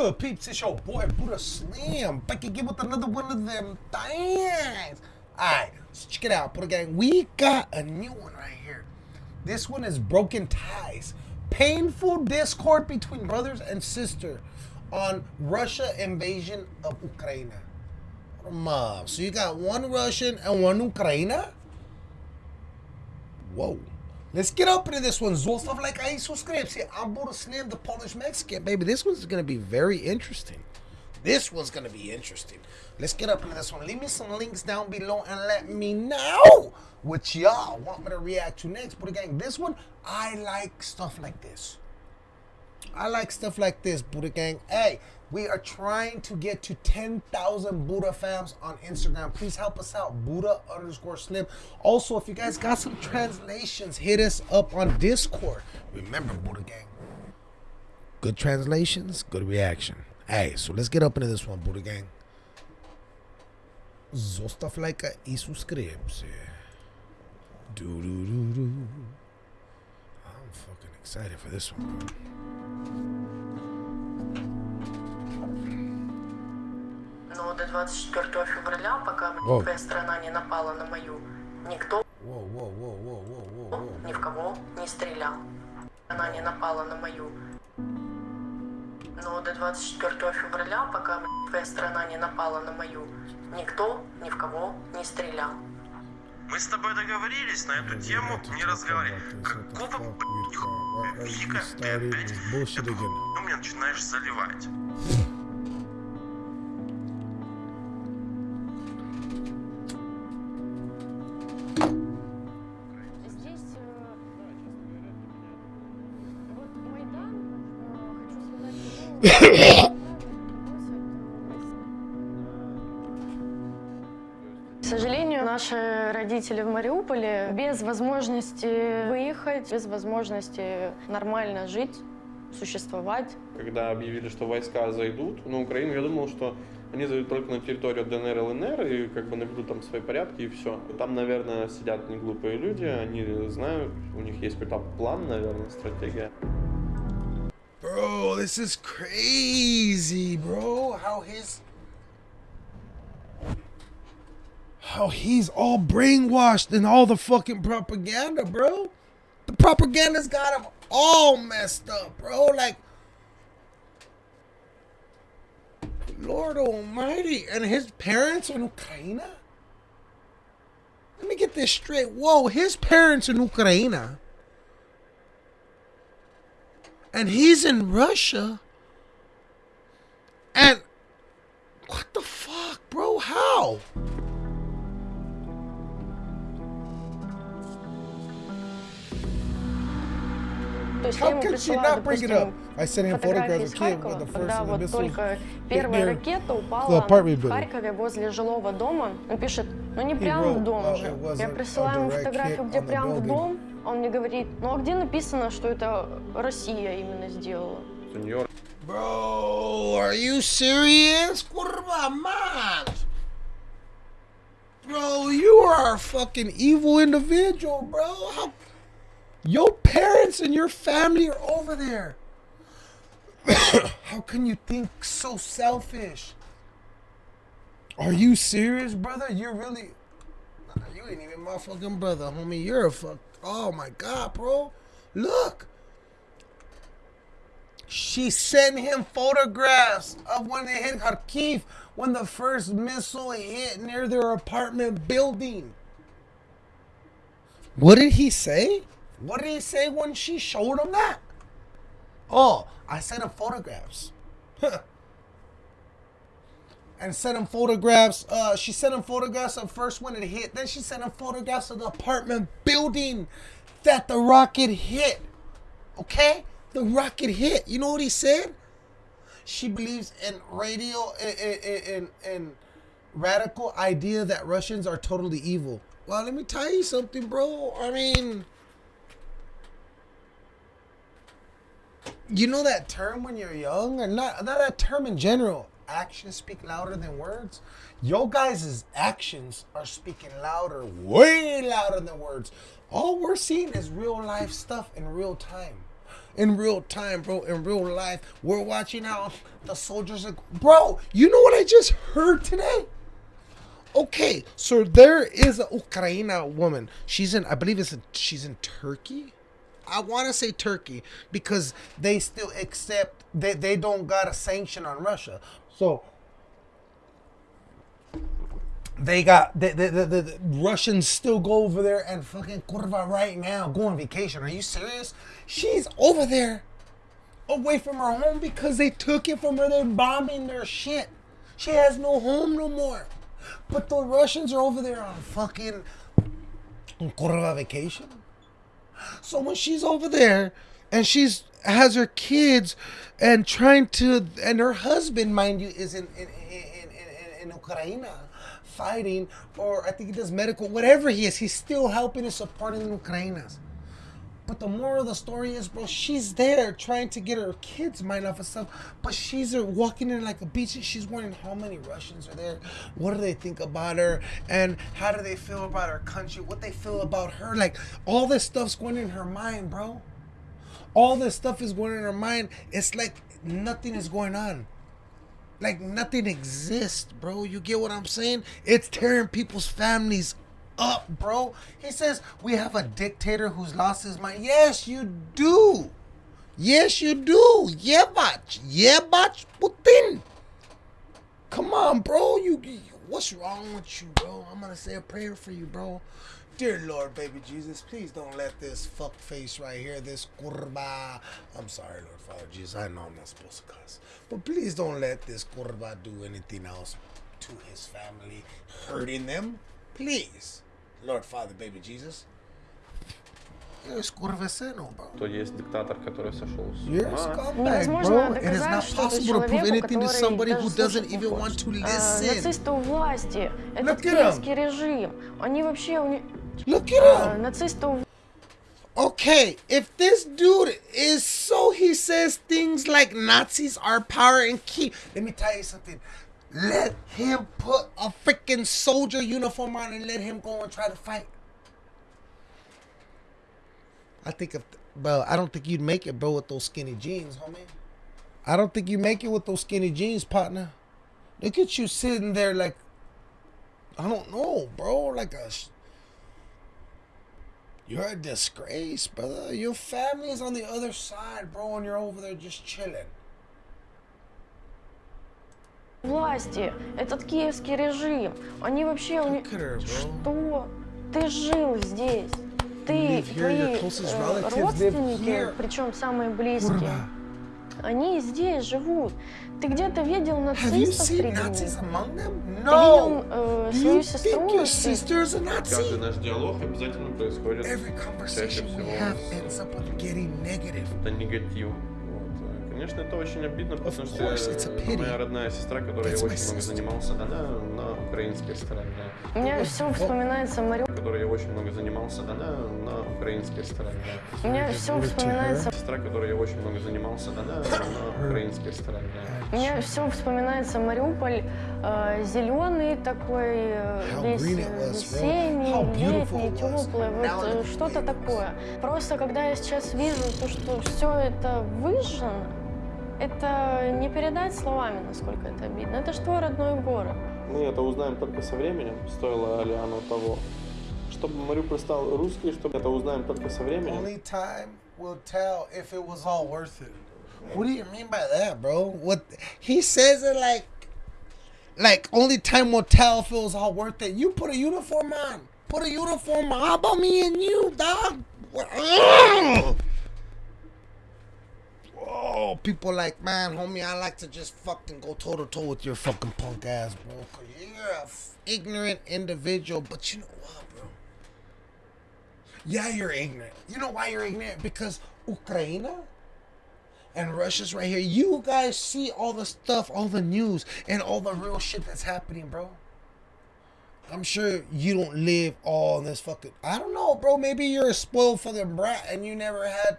good, peeps? It's your boy Buddha Slim back again with another one of them things. Alright, so check it out, Buddha Gang. We got a new one right here. This one is Broken Ties. Painful discord between brothers and sister on Russia invasion of Ukraine. So you got one Russian and one Ukraine? Whoa. Let's get up into this one. Zostav like I subscribe. See, I'm Buddha Slim, the Polish Mexican, baby. This one's gonna be very interesting. This one's gonna be interesting. Let's get up into this one. Leave me some links down below and let me know what y'all want me to react to next. But again, this one, I like stuff like this. I like stuff like this, Buddha Gang. Hey, we are trying to get to 10,000 Buddha fams on Instagram. Please help us out. Buddha underscore slim. Also, if you guys got some translations, hit us up on Discord. Remember, Buddha Gang. Good translations, good reaction. Hey, so let's get up into this one, Buddha Gang. Like y suscribirse. Do do do do. I'm fucking excited for this one, bro. 24 февраля, пока Воу. твоя страна не напала на мою, никто ни в кого не стрелял. Она не напала на мою. Но до 24 февраля, пока твоя страна не напала на мою, никто ни в кого не стрелял. Мы с тобой договорились на эту тему не разговаривать. Какого Вика, ты опять хуйню мне начинаешь заливать? Родители в Мариуполе без возможности выехать, без возможности нормально жить, существовать. Когда объявили, что войска зайдут на Украину, я думал, что они зайдут только на территорию ДНР и ЛНР и как бы наведут там свои порядки и все. Там, наверное, сидят не глупые люди, они знают, у них есть какой-то план, наверное, стратегия. Bro, this is crazy, bro. How his how he's all brainwashed in all the fucking propaganda, bro. The propaganda's got him all messed up, bro. Like Lord Almighty, and his parents are in Ukraine. Let me get this straight. Whoa, his parents in Ukraine and he's in Russia. And what the fuck, bro? How? То есть я How ему could she присылаю, not bring it up? допустим, I sent him фотографии photographs из of kid Харькова, when the first когда of the вот missiles только hit первая near ракета the упала apartment в building. Харькове возле жилого дома. Он пишет, ну не He прям wrote, в дом uh, же. it was Я a- присылаю a ему direct фотографию, hit где on the прям в building. дом. А Он мне говорит, ну а где написано, что это Россия именно сделала? Это Нью-Йорк. Bro, are you serious? Kurva man. Bro, you are a fucking evil individual, bro. How your parents and your family are over there. How can you think so selfish? Are you serious, brother? You're really Nah, you ain't even my fucking brother, homie. You're a fuck. Oh my god, bro. Look. She sent him photographs of when they hit Kharkiv when the first missile hit near their apartment building. What did he say? What did he say when she showed him that? Oh, I sent him photographs. and sent him photographs. Uh, she sent him photographs of first when it hit. Then she sent him photographs of the apartment building that the rocket hit. Okay? The rocket hit. You know what he said? She believes in radio in, in radical idea that Russians are totally evil. Well, let me tell you something, bro. I mean, you know that term when you're young, or not not that term in general. Actions speak louder than words. Yo guys' actions are speaking louder, way louder than words. All we're seeing is real life stuff in real time. in real time, bro. In real life, we're watching how the soldiers are. Bro, you know what I just heard today? Okay, so there is a Ukraina woman. She's in, I believe it's in, she's in Turkey. I want to say Turkey because they still accept they they don't got a sanction on Russia. So they got the, the, the, the, Russians still go over there and fucking kurva right now go on vacation. Are you serious? She's over there away from her home because they took it from her. They're bombing their shit. She has no home no more. But the Russians are over there on fucking kurva vacation. So when she's over there and she's has her kids and trying to and her husband, mind you, is in in in, in, in in Ukraine fighting or I think he does medical, whatever he is, he's still helping and supporting the Ukrainians. But the moral of the story is, bro, she's there trying to get her kids' mind off of stuff. But she's walking in like a beach she's wondering how many Russians are there. What do they think about her? And how do they feel about her country? What they feel about her? Like all this stuff's going in her mind, bro. All this stuff is going in her mind. It's like nothing is going on. Like nothing exists, bro. You get what I'm saying? It's tearing people's families up, bro. He says we have a dictator who's lost his mind. Yes, you do. Yes, you do. Yebach. Yeah, Yebach yeah, but Putin. Come on, bro. You, you what's wrong with you, bro? I'm gonna say a prayer for you, bro. Dear Lord, baby Jesus, please don't let this fuck face right here, this kurba. I'm sorry, Lord Father Jesus. I know I'm not supposed to cuss. But please don't let this kurba do anything else to his family, hurting them. Please. Lord Father, baby Jesus. You're a skurveseno, bro. То есть диктатор, который сошел с You're a ума. scumbag, Невозможно bro. It is доказать not что-то possible to prove человеку, anything to который somebody даже who doesn't слушать не even want хочет. to А, listen. Нацисты у власти. Look Этот at 'em. киевский режим. Они вообще... у них- Look at а, him. Нацисты у Okay, if this dude is so he says things like Nazis are power and key. Let me tell you something. Let him put a freaking soldier uniform on and let him go and try to fight. I think if bro, I don't think you'd make it, bro, with those skinny jeans, homie. I don't think you make it with those skinny jeans, partner. Look at you sitting there like I don't know, bro, like a you're a disgrace, brother. Your family's on the other side, bro, and you're over there just chilling. Власти, этот киевский режим, они вообще... Уни... Что? Ты жил здесь. Ты, твои э, родственники, причем самые близкие, они здесь живут. Ты где-то видел нацистов среди них? Ты видел э, свою сестру? Каждый наш диалог обязательно происходит чаще всего с... Это негатив. Конечно, это очень обидно, потому что моя родная сестра, которой я очень много занимался, она на украинской стороне. У меня все вспоминается Мариуполь. Которой я очень много занимался, она на украинской стороне. У меня все вспоминается. Сестра, которой я очень много занимался, она на украинской стороне. У меня все вспоминается Мариуполь, э, зеленый такой, э, весь весенний, летний, теплый, вот э, что-то такое. Просто когда я сейчас вижу то, что все это выжжено, это не передать словами, насколько это обидно. Это же твой родной город. Мы это узнаем только со временем, стоило ли оно того. Чтобы Мариуполь стал русский, чтобы это узнаем только со временем. Only time will tell if it was all worth it. What do you mean by that, bro? What he says it like like only time will tell if it was all worth it. You put a uniform on. Put a uniform on. How about me and you, dog? Oh, people like, man, homie, I like to just fucking go toe to toe with your fucking punk ass, bro. Cause you're a f- ignorant individual. But you know what, bro? Yeah, you're ignorant. You know why you're ignorant? Because Ukraine and Russia's right here. You guys see all the stuff, all the news, and all the real shit that's happening, bro. I'm sure you don't live all in this fucking. I don't know, bro. Maybe you're a spoiled fucking brat and you never had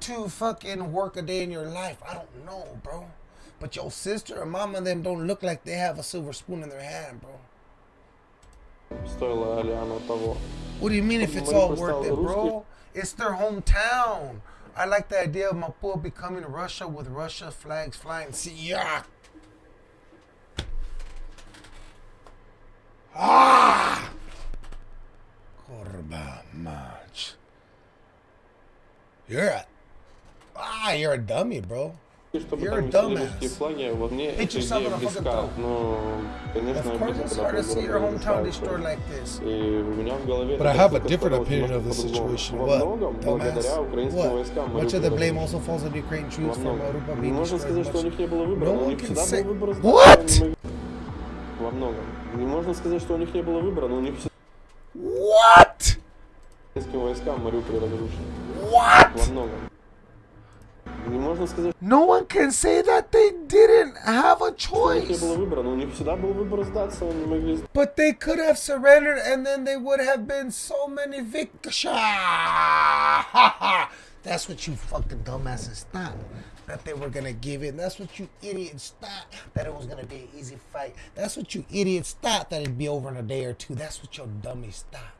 two fucking work a day in your life. I don't know, bro. But your sister and mama and them don't look like they have a silver spoon in their hand, bro. What do you mean if it's all worth it, bro? It's their hometown. I like the idea of Mapua becoming Russia with Russia flags flying. See, yeah. Ah! Kurba match. You're a ah, you're a dummy, bro. чтобы You're там русские флаги, вот мне эта идея близка, но, конечно, решается. destroyed like. И у меня в голове But это I have a different opinion of the situation. Во What? многом, благодаря украинским войскам. What? Much of the blame also falls on Ukrainian Во troops многом. Mariupol being можно сказать, что у них не было выбора, но у них всегда был выбор What? Во многом. Не можно сказать, что у них не было выбора, но у них всегда What? украинским войскам Мариуполь разрушен. What? Во многом. No one can say that they didn't have a choice. But they could have surrendered and then they would have been so many victims. That's what you fucking dumbasses thought. That they were gonna give in. That's what you idiots thought. That it was gonna be an easy fight. That's what you idiots thought. That it'd be over in a day or two. That's what your dummies thought.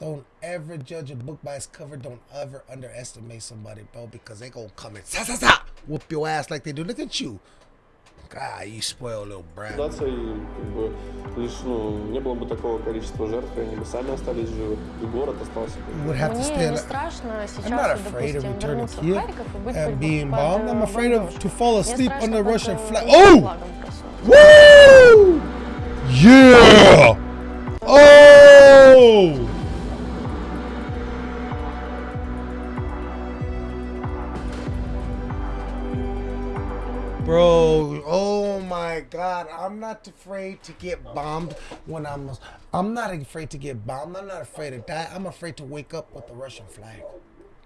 Don't ever judge a book by its cover. Don't ever underestimate somebody, bro, because they gonna come and sa sa sa whoop your ass like they do. Look at you. God, you spoiled little brat. сдаться, и как бы лишь, ну, не было бы такого количества жертв, и они бы сами остались живы, и город остался. бы. would have to Мне stay. не страшно I'm not сейчас, afraid of допустим, returning вернуться в Kiev Харьков и быть and под- being под, bombed. I'm э, afraid of бомбежкой. to fall Мне asleep страшно under под, Russian э, flag. русским Oh! флагом проснуться. Woo! Yeah! Bro, oh my god, I'm not afraid to get bombed when I'm I'm not afraid to get bombed. I'm not afraid to die. I'm afraid to wake up with the Russian flag.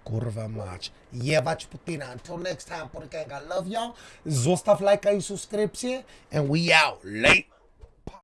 Kurva mać. Jebać Putina. Until next time, Putin I love y'all. Zostav like subscription, and we out. Late.